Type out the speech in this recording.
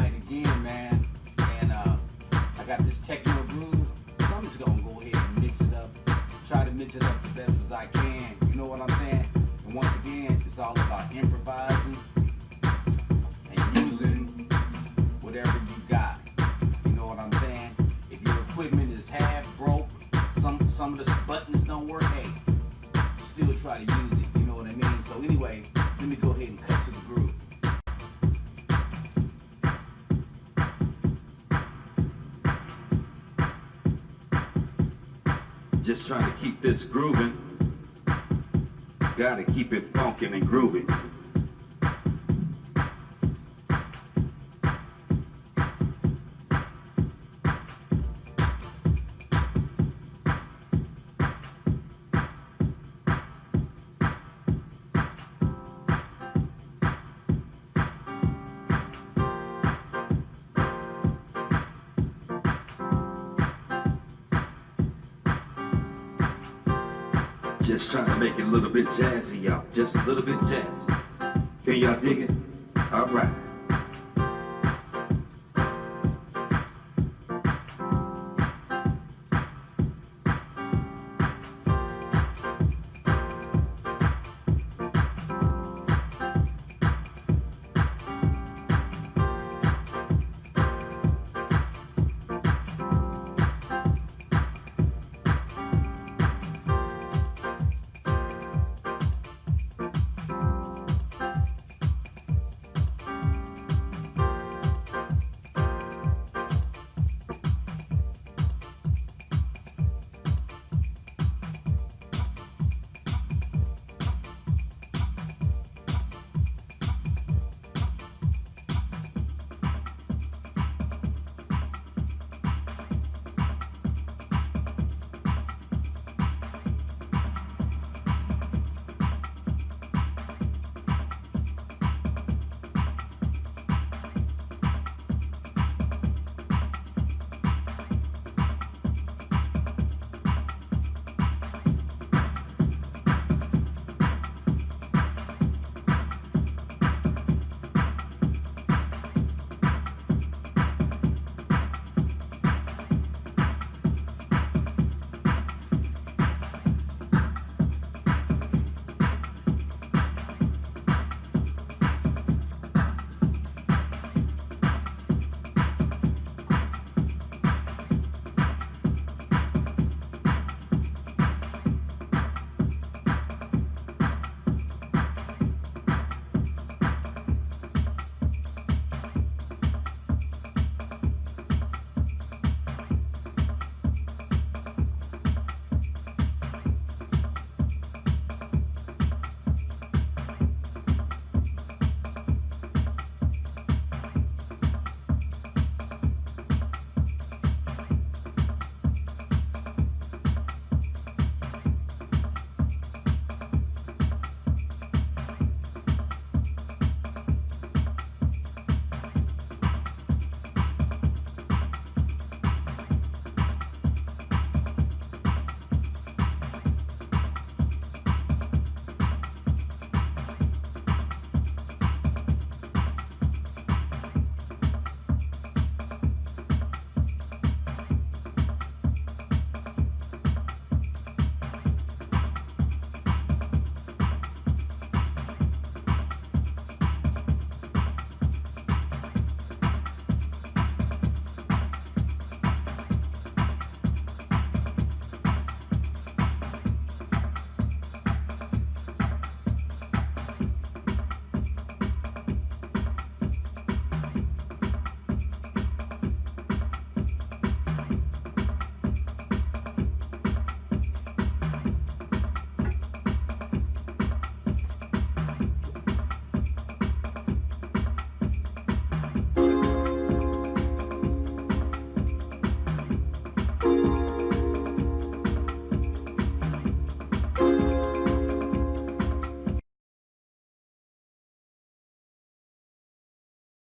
again, man. And uh, I got this techno groove, so I'm just gonna go ahead and mix it up. Try to mix it up the best as I can. You know what I'm saying? And once again, it's all about improvising and using whatever you got. You know what I'm saying? If your equipment is half broke, some some of the buttons don't work, hey, still try to use it. You know what I mean? So anyway, let me go ahead and cut to the groove. Just trying to keep this grooving. Gotta keep it funkin' and groovy. Just trying to make it a little bit jazzy, y'all. Just a little bit jazzy. Can y'all dig it? All right.